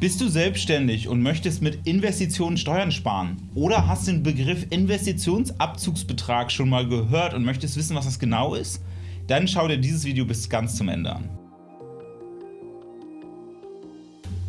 Bist du selbstständig und möchtest mit Investitionen Steuern sparen? Oder hast den Begriff Investitionsabzugsbetrag schon mal gehört und möchtest wissen, was das genau ist? Dann schau dir dieses Video bis ganz zum Ende an.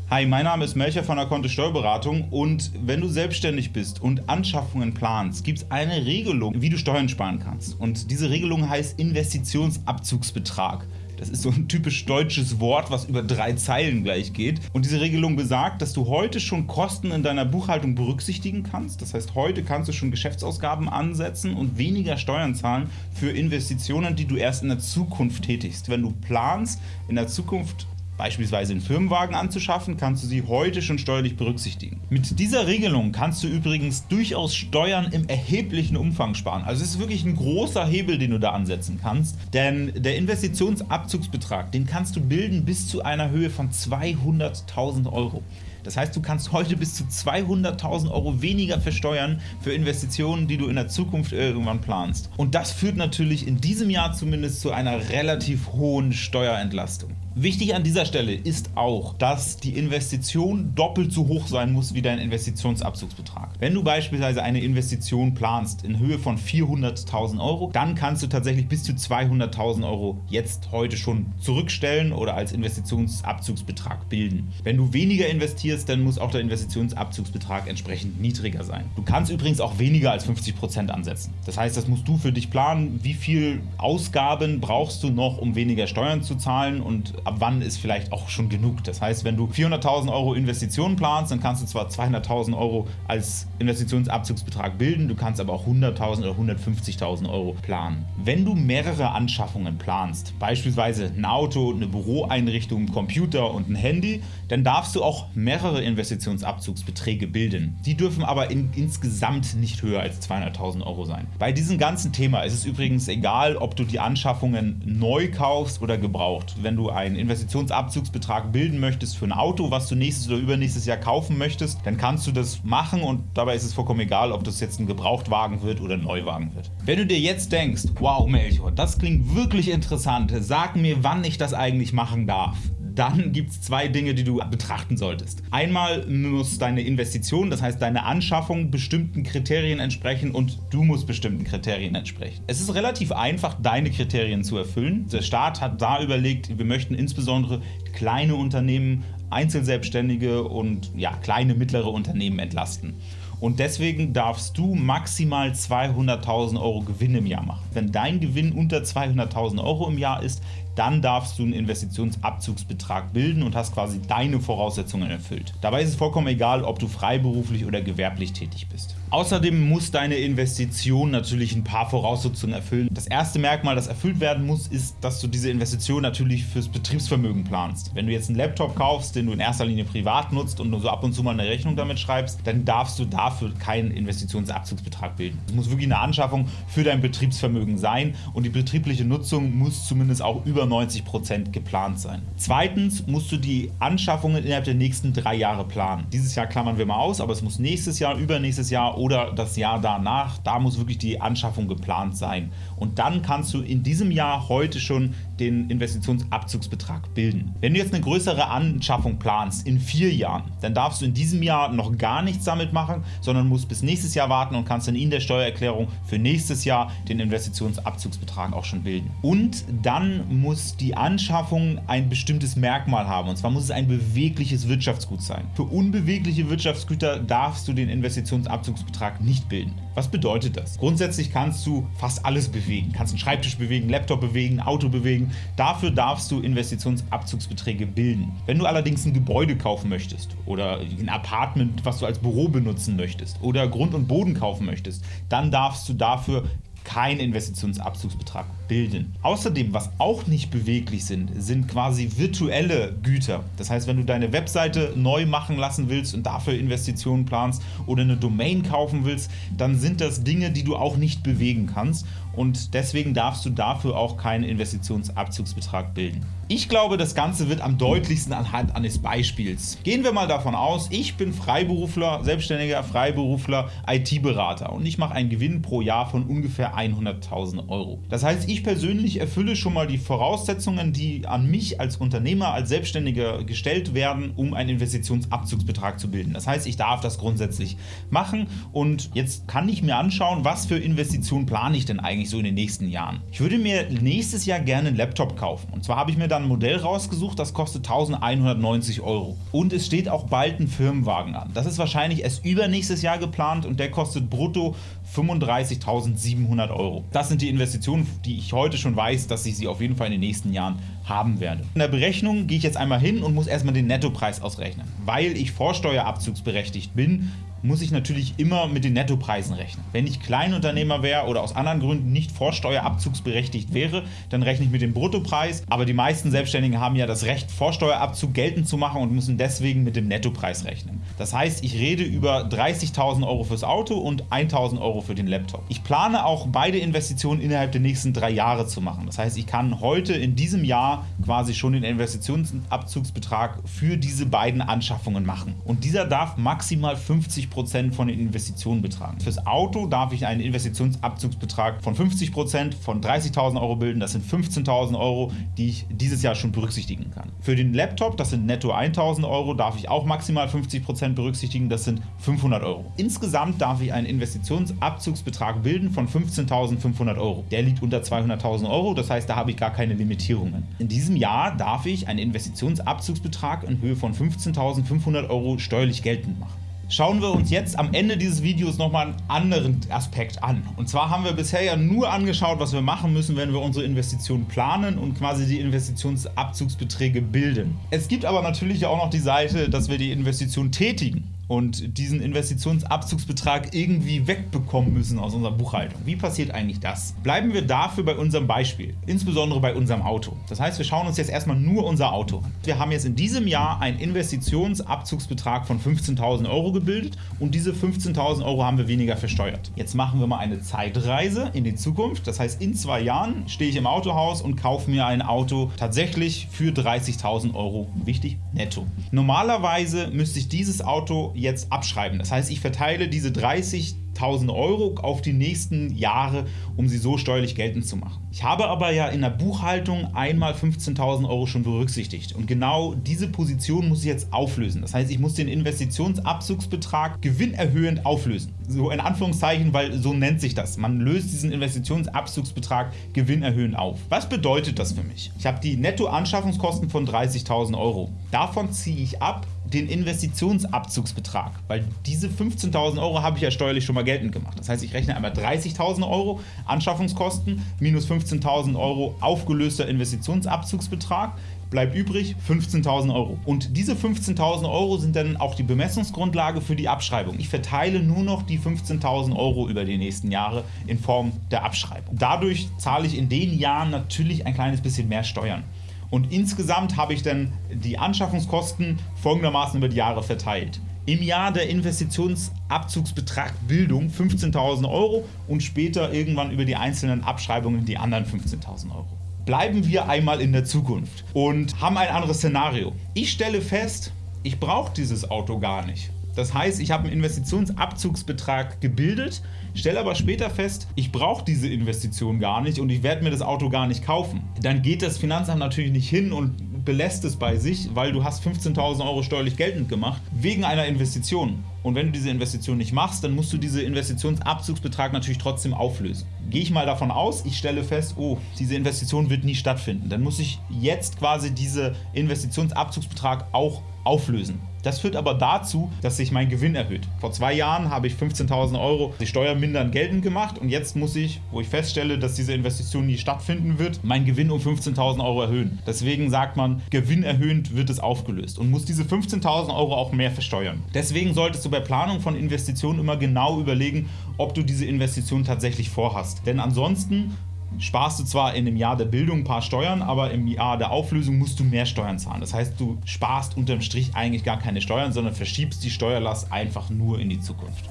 Hi, mein Name ist Melcher von der Kontist Steuerberatung und wenn du selbstständig bist und Anschaffungen planst, gibt es eine Regelung, wie du Steuern sparen kannst. Und diese Regelung heißt Investitionsabzugsbetrag. Das ist so ein typisch deutsches Wort, was über drei Zeilen gleich geht. Und diese Regelung besagt, dass du heute schon Kosten in deiner Buchhaltung berücksichtigen kannst. Das heißt, heute kannst du schon Geschäftsausgaben ansetzen und weniger Steuern zahlen für Investitionen, die du erst in der Zukunft tätigst. Wenn du planst, in der Zukunft beispielsweise einen Firmenwagen anzuschaffen, kannst du sie heute schon steuerlich berücksichtigen. Mit dieser Regelung kannst du übrigens durchaus Steuern im erheblichen Umfang sparen. Also es ist wirklich ein großer Hebel, den du da ansetzen kannst, denn der Investitionsabzugsbetrag, den kannst du bilden bis zu einer Höhe von 200.000 Euro. Das heißt, du kannst heute bis zu 200.000 Euro weniger versteuern für Investitionen, die du in der Zukunft irgendwann planst. Und das führt natürlich in diesem Jahr zumindest zu einer relativ hohen Steuerentlastung. Wichtig an dieser Stelle ist auch, dass die Investition doppelt so hoch sein muss wie dein Investitionsabzugsbetrag. Wenn du beispielsweise eine Investition planst in Höhe von 400.000 Euro, dann kannst du tatsächlich bis zu 200.000 Euro jetzt heute schon zurückstellen oder als Investitionsabzugsbetrag bilden. Wenn du weniger investierst, dann muss auch der Investitionsabzugsbetrag entsprechend niedriger sein. Du kannst übrigens auch weniger als 50% ansetzen. Das heißt, das musst du für dich planen, wie viel Ausgaben brauchst du noch, um weniger Steuern zu zahlen und ab wann ist vielleicht auch schon genug. Das heißt, wenn du 400.000 Euro Investitionen planst, dann kannst du zwar 200.000 Euro als Investitionsabzugsbetrag bilden, du kannst aber auch 100.000 oder 150.000 Euro planen. Wenn du mehrere Anschaffungen planst, beispielsweise ein Auto, eine Büroeinrichtung, ein Computer und ein Handy, dann darfst du auch mehrere Investitionsabzugsbeträge bilden. Die dürfen aber in, insgesamt nicht höher als 200.000 Euro sein. Bei diesem ganzen Thema ist es übrigens egal, ob du die Anschaffungen neu kaufst oder gebraucht. Wenn du ein einen Investitionsabzugsbetrag bilden möchtest für ein Auto, was du nächstes oder übernächstes Jahr kaufen möchtest, dann kannst du das machen und dabei ist es vollkommen egal, ob das jetzt ein Gebrauchtwagen wird oder ein Neuwagen wird. Wenn du dir jetzt denkst, wow Melchior, das klingt wirklich interessant, sag mir, wann ich das eigentlich machen darf dann gibt es zwei Dinge, die du betrachten solltest. Einmal muss deine Investition, das heißt deine Anschaffung, bestimmten Kriterien entsprechen und du musst bestimmten Kriterien entsprechen. Es ist relativ einfach, deine Kriterien zu erfüllen. Der Staat hat da überlegt, wir möchten insbesondere kleine Unternehmen, Einzelselbstständige und ja, kleine mittlere Unternehmen entlasten und deswegen darfst du maximal 200.000 Euro Gewinn im Jahr machen. Wenn dein Gewinn unter 200.000 Euro im Jahr ist, dann darfst du einen Investitionsabzugsbetrag bilden und hast quasi deine Voraussetzungen erfüllt. Dabei ist es vollkommen egal, ob du freiberuflich oder gewerblich tätig bist. Außerdem muss deine Investition natürlich ein paar Voraussetzungen erfüllen. Das erste Merkmal, das erfüllt werden muss, ist, dass du diese Investition natürlich fürs Betriebsvermögen planst. Wenn du jetzt einen Laptop kaufst, den du in erster Linie privat nutzt und nur so ab und zu mal eine Rechnung damit schreibst, dann darfst du dafür keinen Investitionsabzugsbetrag bilden. Es muss wirklich eine Anschaffung für dein Betriebsvermögen sein und die betriebliche Nutzung muss zumindest auch über 90% geplant sein. Zweitens musst du die Anschaffungen innerhalb der nächsten drei Jahre planen. Dieses Jahr klammern wir mal aus, aber es muss nächstes Jahr, übernächstes Jahr oder das Jahr danach, da muss wirklich die Anschaffung geplant sein. Und dann kannst du in diesem Jahr heute schon den Investitionsabzugsbetrag bilden. Wenn du jetzt eine größere Anschaffung planst in vier Jahren, dann darfst du in diesem Jahr noch gar nichts damit machen, sondern musst bis nächstes Jahr warten und kannst dann in der Steuererklärung für nächstes Jahr den Investitionsabzugsbetrag auch schon bilden. Und dann muss die Anschaffung ein bestimmtes Merkmal haben und zwar muss es ein bewegliches Wirtschaftsgut sein. Für unbewegliche Wirtschaftsgüter darfst du den Investitionsabzugsbetrag nicht bilden. Was bedeutet das? Grundsätzlich kannst du fast alles bewegen. Kannst einen Schreibtisch bewegen, Laptop bewegen, Auto bewegen. Dafür darfst du Investitionsabzugsbeträge bilden. Wenn du allerdings ein Gebäude kaufen möchtest oder ein Apartment, was du als Büro benutzen möchtest oder Grund und Boden kaufen möchtest, dann darfst du dafür keinen Investitionsabzugsbetrag bilden. Außerdem, was auch nicht beweglich sind, sind quasi virtuelle Güter. Das heißt, wenn du deine Webseite neu machen lassen willst und dafür Investitionen planst oder eine Domain kaufen willst, dann sind das Dinge, die du auch nicht bewegen kannst und deswegen darfst du dafür auch keinen Investitionsabzugsbetrag bilden. Ich glaube, das Ganze wird am deutlichsten anhand eines Beispiels. Gehen wir mal davon aus, ich bin Freiberufler, selbstständiger Freiberufler, IT-Berater und ich mache einen Gewinn pro Jahr von ungefähr 100.000 Euro. Das heißt, ich Ich persönlich erfülle schon mal die Voraussetzungen, die an mich als Unternehmer, als Selbstständiger gestellt werden, um einen Investitionsabzugsbetrag zu bilden. Das heißt, ich darf das grundsätzlich machen und jetzt kann ich mir anschauen, was für Investitionen plane ich denn eigentlich so in den nächsten Jahren. Ich würde mir nächstes Jahr gerne einen Laptop kaufen und zwar habe ich mir dann ein Modell rausgesucht, das kostet 1190 Euro und es steht auch bald ein Firmenwagen an. Das ist wahrscheinlich erst übernächstes Jahr geplant und der kostet brutto 35.700 Euro. Das sind die Investitionen, die ich heute schon weiß, dass ich sie auf jeden Fall in den nächsten Jahren haben werde. In der Berechnung gehe ich jetzt einmal hin und muss erstmal den Nettopreis ausrechnen. Weil ich vorsteuerabzugsberechtigt bin, muss ich natürlich immer mit den Nettopreisen rechnen. Wenn ich Kleinunternehmer wäre oder aus anderen Gründen nicht vorsteuerabzugsberechtigt wäre, dann rechne ich mit dem Bruttopreis, aber die meisten Selbstständigen haben ja das Recht, Vorsteuerabzug geltend zu machen und müssen deswegen mit dem Nettopreis rechnen. Das heißt, ich rede über 30.000 Euro fürs Auto und 1.000 Euro für den Laptop. Ich plane auch beide Investitionen innerhalb der nächsten drei Jahre zu machen. Das heißt, ich kann heute in diesem Jahr quasi schon den Investitionsabzugsbetrag für diese beiden Anschaffungen machen. Und dieser darf maximal 50 50% von den Investitionen betragen. Fürs Auto darf ich einen Investitionsabzugsbetrag von 50% von 30.000 Euro bilden. Das sind 15.000 Euro, die ich dieses Jahr schon berücksichtigen kann. Für den Laptop, das sind netto 1.000 Euro, darf ich auch maximal 50% berücksichtigen. Das sind 500 Euro. Insgesamt darf ich einen Investitionsabzugsbetrag bilden von 15.500 Euro. Der liegt unter 200.000 Euro, das heißt, da habe ich gar keine Limitierungen. In diesem Jahr darf ich einen Investitionsabzugsbetrag in Höhe von 15.500 Euro steuerlich geltend machen schauen wir uns jetzt am Ende dieses Videos nochmal einen anderen Aspekt an. Und zwar haben wir bisher ja nur angeschaut, was wir machen müssen, wenn wir unsere Investitionen planen und quasi die Investitionsabzugsbeträge bilden. Es gibt aber natürlich auch noch die Seite, dass wir die Investition tätigen und diesen Investitionsabzugsbetrag irgendwie wegbekommen müssen aus unserer Buchhaltung. Wie passiert eigentlich das? Bleiben wir dafür bei unserem Beispiel, insbesondere bei unserem Auto. Das heißt, wir schauen uns jetzt erstmal nur unser Auto an. Wir haben jetzt in diesem Jahr einen Investitionsabzugsbetrag von 15.000 Euro gebildet und diese 15.000 Euro haben wir weniger versteuert. Jetzt machen wir mal eine Zeitreise in die Zukunft. Das heißt, in zwei Jahren stehe ich im Autohaus und kaufe mir ein Auto tatsächlich für 30.000 Euro, wichtig, netto. Normalerweise müsste ich dieses Auto jetzt abschreiben. Das heißt, ich verteile diese 30.000 Euro auf die nächsten Jahre, um sie so steuerlich geltend zu machen. Ich habe aber ja in der Buchhaltung einmal 15.000 Euro schon berücksichtigt und genau diese Position muss ich jetzt auflösen. Das heißt, ich muss den Investitionsabzugsbetrag gewinnerhöhend auflösen. So in Anführungszeichen, weil so nennt sich das. Man löst diesen Investitionsabzugsbetrag gewinnerhöhend auf. Was bedeutet das für mich? Ich habe die Nettoanschaffungskosten von 30.000 Euro. Davon ziehe ich ab den Investitionsabzugsbetrag, weil diese 15.000 Euro habe ich ja steuerlich schon mal geltend gemacht. Das heißt, ich rechne einmal 30.000 Euro Anschaffungskosten minus 15.000 Euro aufgelöster Investitionsabzugsbetrag bleibt übrig 15.000 Euro. Und diese 15.000 Euro sind dann auch die Bemessungsgrundlage für die Abschreibung. Ich verteile nur noch die 15.000 Euro über die nächsten Jahre in Form der Abschreibung. Dadurch zahle ich in den Jahren natürlich ein kleines bisschen mehr Steuern. Und insgesamt habe ich dann die Anschaffungskosten folgendermaßen über die Jahre verteilt. Im Jahr der Investitionsabzugsbetrag Bildung 15.000 Euro und später irgendwann über die einzelnen Abschreibungen die anderen 15.000 Euro. Bleiben wir einmal in der Zukunft und haben ein anderes Szenario. Ich stelle fest, ich brauche dieses Auto gar nicht. Das heißt, ich habe einen Investitionsabzugsbetrag gebildet, stelle aber später fest, ich brauche diese Investition gar nicht und ich werde mir das Auto gar nicht kaufen. Dann geht das Finanzamt natürlich nicht hin und belässt es bei sich, weil du hast 15.000 Euro steuerlich geltend gemacht, wegen einer Investition. Und wenn du diese Investition nicht machst, dann musst du diesen Investitionsabzugsbetrag natürlich trotzdem auflösen. Gehe ich mal davon aus, ich stelle fest, oh, diese Investition wird nie stattfinden. Dann muss ich jetzt quasi diesen Investitionsabzugsbetrag auch auflösen. Das führt aber dazu, dass sich mein Gewinn erhöht. Vor zwei Jahren habe ich 15.000 Euro die Steuer mindern geltend gemacht und jetzt muss ich, wo ich feststelle, dass diese Investition nie stattfinden wird, meinen Gewinn um 15.000 Euro erhöhen. Deswegen sagt man, gewinnerhöhend wird es aufgelöst und muss diese 15.000 Euro auch mehr versteuern. Deswegen solltest du bei Planung von Investitionen immer genau überlegen, ob du diese Investition tatsächlich vorhast. Denn ansonsten sparst du zwar in dem Jahr der Bildung ein paar Steuern, aber im Jahr der Auflösung musst du mehr Steuern zahlen. Das heißt, du sparst unterm Strich eigentlich gar keine Steuern, sondern verschiebst die Steuerlast einfach nur in die Zukunft.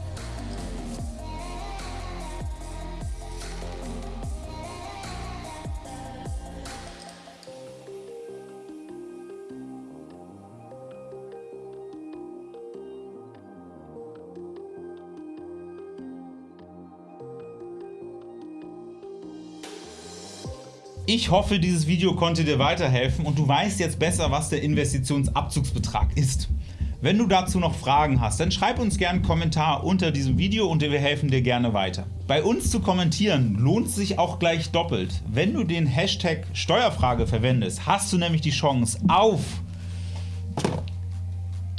Ich hoffe, dieses Video konnte dir weiterhelfen und du weißt jetzt besser, was der Investitionsabzugsbetrag ist. Wenn du dazu noch Fragen hast, dann schreib uns gerne einen Kommentar unter diesem Video und wir helfen dir gerne weiter. Bei uns zu kommentieren lohnt sich auch gleich doppelt. Wenn du den Hashtag Steuerfrage verwendest, hast du nämlich die Chance auf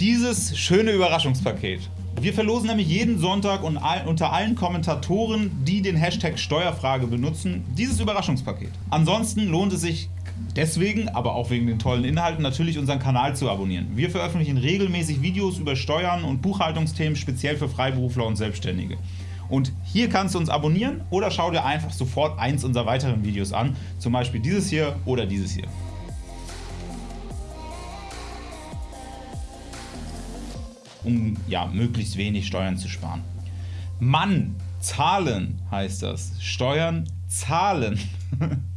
dieses schöne Überraschungspaket. Wir verlosen nämlich jeden Sonntag und unter allen Kommentatoren, die den Hashtag Steuerfrage benutzen, dieses Überraschungspaket. Ansonsten lohnt es sich deswegen, aber auch wegen den tollen Inhalten, natürlich unseren Kanal zu abonnieren. Wir veröffentlichen regelmäßig Videos über Steuern und Buchhaltungsthemen, speziell für Freiberufler und Selbstständige. Und hier kannst du uns abonnieren oder schau dir einfach sofort eins unserer weiteren Videos an, zum Beispiel dieses hier oder dieses hier. Um ja, möglichst wenig Steuern zu sparen. Mann, zahlen heißt das. Steuern zahlen.